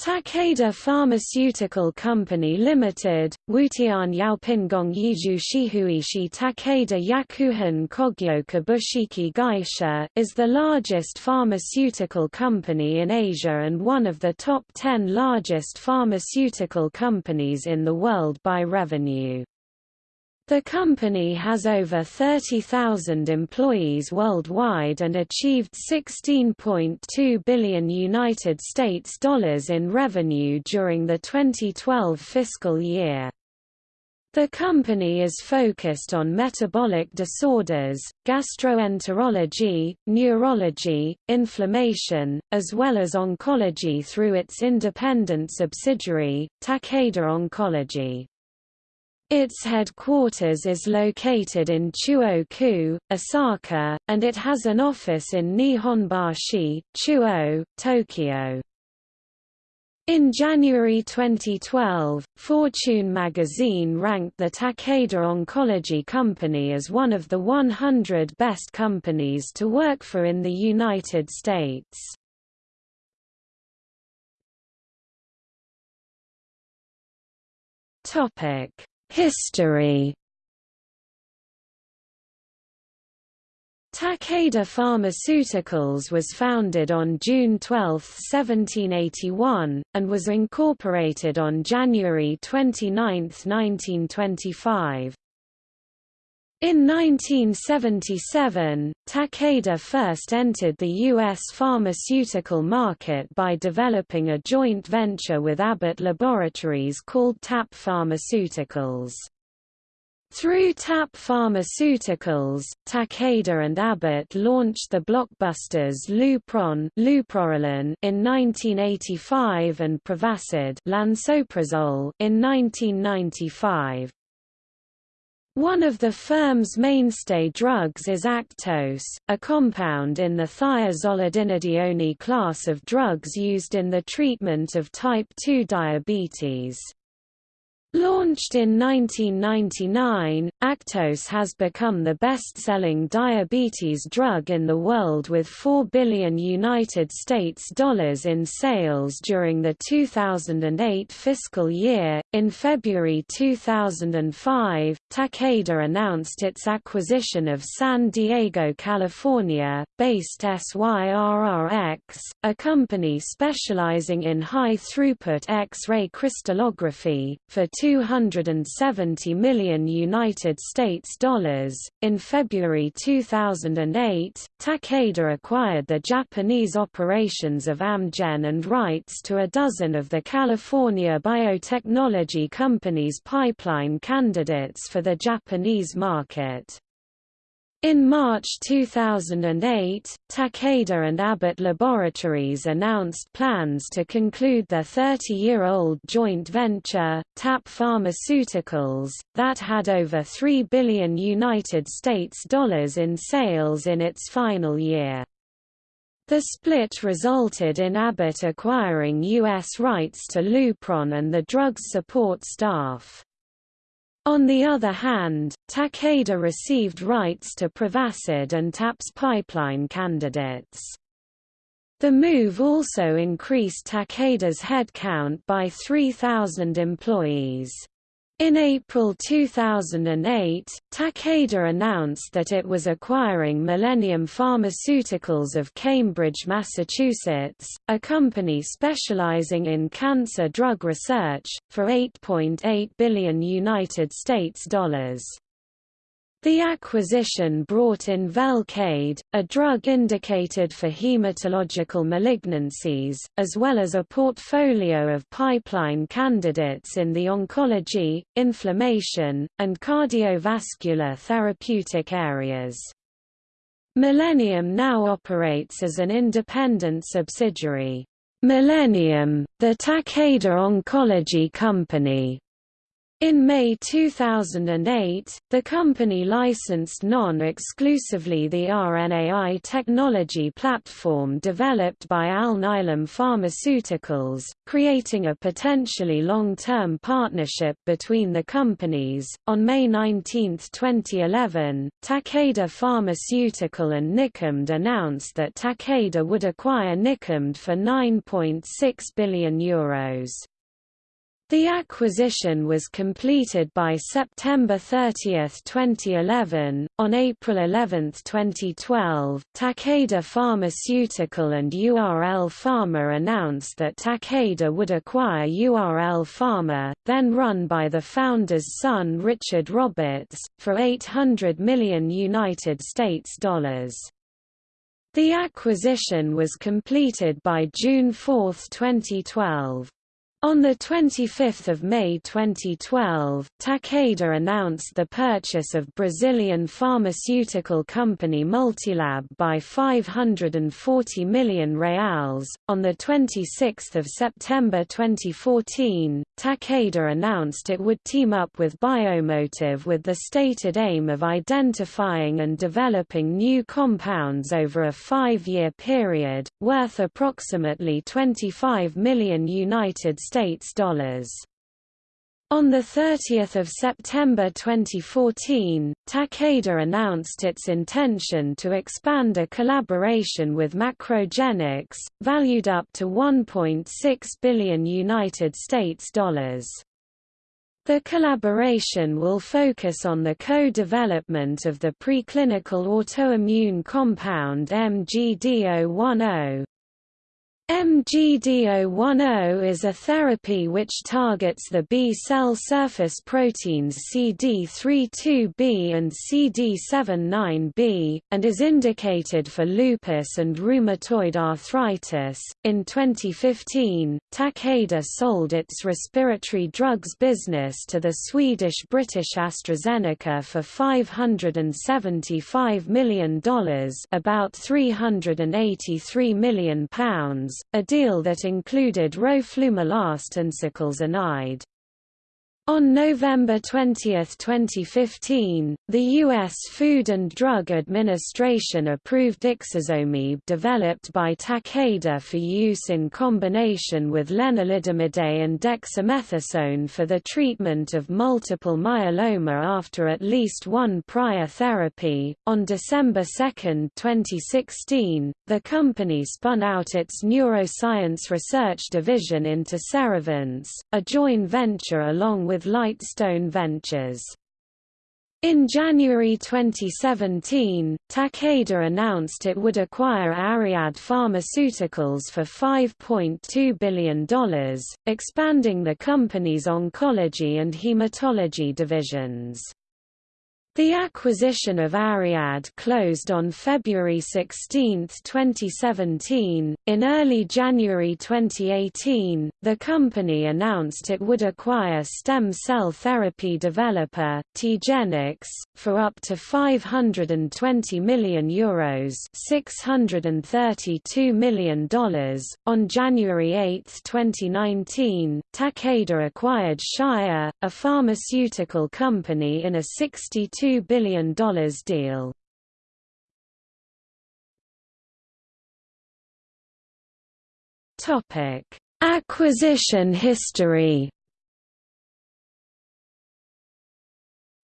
Takeda Pharmaceutical Company Limited, Wutian Yaopingong Yiju Shihuishi Takeda Yakuhin Kogyo Kabushiki Gaisha is the largest pharmaceutical company in Asia and one of the top 10 largest pharmaceutical companies in the world by revenue. The company has over 30,000 employees worldwide and achieved 16.2 billion United States dollars in revenue during the 2012 fiscal year. The company is focused on metabolic disorders, gastroenterology, neurology, inflammation, as well as oncology through its independent subsidiary, Takeda Oncology. Its headquarters is located in Chuo-ku, Osaka, and it has an office in Nihonbashi, Chuo, Tokyo. In January 2012, Fortune magazine ranked the Takeda Oncology Company as one of the 100 best companies to work for in the United States. Topic History Takeda Pharmaceuticals was founded on June 12, 1781, and was incorporated on January 29, 1925. In 1977, Takeda first entered the U.S. pharmaceutical market by developing a joint venture with Abbott Laboratories called TAP Pharmaceuticals. Through TAP Pharmaceuticals, Takeda and Abbott launched the blockbusters Lupron in 1985 and Prevacid in 1995. One of the firm's mainstay drugs is Actos, a compound in the thiazolidinedione class of drugs used in the treatment of type 2 diabetes. Launched in 1999, Actos has become the best-selling diabetes drug in the world with 4 billion United States dollars in sales during the 2008 fiscal year. In February 2005, Takeda announced its acquisition of San Diego, California, based SYRRX, a company specializing in high-throughput X-ray crystallography, for 270 million United States dollars. In February 2008, Takeda acquired the Japanese operations of Amgen and rights to a dozen of the California biotechnology company's pipeline candidates for the Japanese market. In March 2008, Takeda and Abbott Laboratories announced plans to conclude their 30-year-old joint venture, TAP Pharmaceuticals, that had over 3 billion United States dollars in sales in its final year. The split resulted in Abbott acquiring U.S. rights to Lupron and the drug's support staff. On the other hand, Takeda received rights to Prevacid and TAP's pipeline candidates. The move also increased Takeda's headcount by 3,000 employees. In April 2008, Takeda announced that it was acquiring Millennium Pharmaceuticals of Cambridge, Massachusetts, a company specializing in cancer drug research, for 8.8 billion United States dollars. The acquisition brought in Velcade, a drug indicated for hematological malignancies, as well as a portfolio of pipeline candidates in the oncology, inflammation, and cardiovascular therapeutic areas. Millennium now operates as an independent subsidiary. Millennium, the Takeda Oncology Company, In May 2008, the company licensed non-exclusively the RNAi technology platform developed by Alnylam Pharmaceuticals, creating a potentially long-term partnership between the companies. On May 19, 2011, Takeda Pharmaceutical and Nycomed announced that Takeda would acquire Nycomed for €9.6 billion. Euros. The acquisition was completed by September 30, 2011. On April 11, 2012, Takeda Pharmaceutical and URL Pharma announced that Takeda would acquire URL Pharma, then run by the founder's son Richard Roberts, for 800 million United States dollars. The acquisition was completed by June 4, 2012. On 25 May 2012, Takeda announced the purchase of Brazilian pharmaceutical company Multilab by 540 million reals. On 26 September 2014, Takeda announced it would team up with BioMotiv with the stated aim of identifying and developing new compounds over a five-year period, worth approximately 25 million United States dollars. On 30 September 2014, Takeda announced its intention to expand a collaboration with Macrogenics, valued up to 1.6 billion United States dollars. The collaboration will focus on the co-development of the preclinical autoimmune compound MGD010, MGD010 is a therapy which targets the B-cell surface proteins CD32B and CD79B, and is indicated for lupus and rheumatoid arthritis. In 2015, Takeda sold its respiratory drugs business to the Swedish-British AstraZeneca for $575 million about £383 million a deal that included roe roflumilast and ciclesonide. On November 20, 2015, the U.S. Food and Drug Administration approved ixazomib developed by Takeda for use in combination with lenalidomide and dexamethasone for the treatment of multiple myeloma after at least one prior therapy. On December 2, 2016, the company spun out its neuroscience research division into Cerevance, a joint venture along with with Lightstone Ventures. In January 2017, Takeda announced it would acquire Ariad Pharmaceuticals for $5.2 billion, expanding the company's oncology and hematology divisions. The acquisition of Ariad closed on February 16, 2017. In early January 2018, the company announced it would acquire stem cell therapy developer TiGenix for up to 520 million euros, 632 million dollars. On January 8, 2019, Takeda acquired Shire, a pharmaceutical company in a 62 $2 billion deal. Topic: Acquisition history.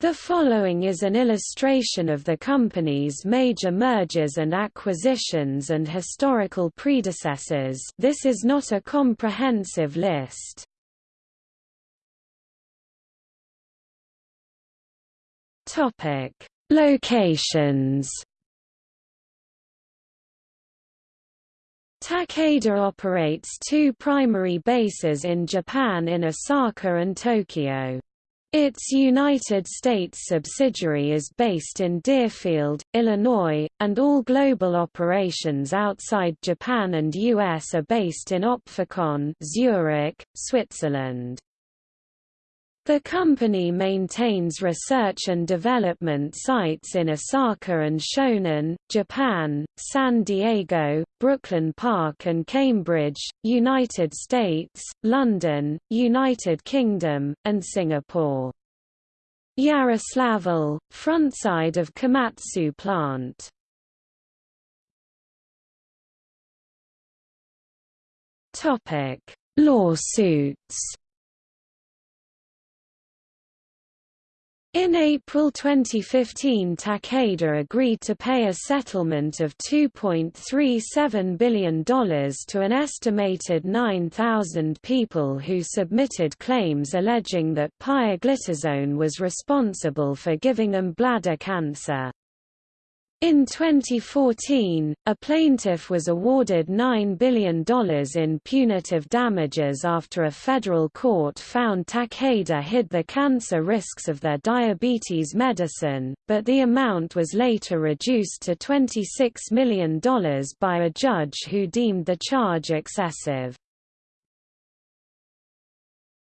The following is an illustration of the company's major mergers and acquisitions and historical predecessors this is not a comprehensive list. Topic: Locations. Takeda operates two primary bases in Japan in Osaka and Tokyo. Its United States subsidiary is based in Deerfield, Illinois, and all global operations outside Japan and US are based in Opfikon, Zurich, Switzerland. The company maintains research and development sites in Osaka and Shonan, Japan, San Diego, Brooklyn Park and Cambridge, United States, London, United Kingdom, and Singapore. Yaroslavl, frontside of Komatsu plant. Lawsuits In April 2015 Takeda agreed to pay a settlement of $2.37 billion to an estimated 9,000 people who submitted claims alleging that pioglitazone was responsible for giving them bladder cancer. In 2014, a plaintiff was awarded $9 billion in punitive damages after a federal court found Takeda hid the cancer risks of their diabetes medicine, but the amount was later reduced to $26 million by a judge who deemed the charge excessive.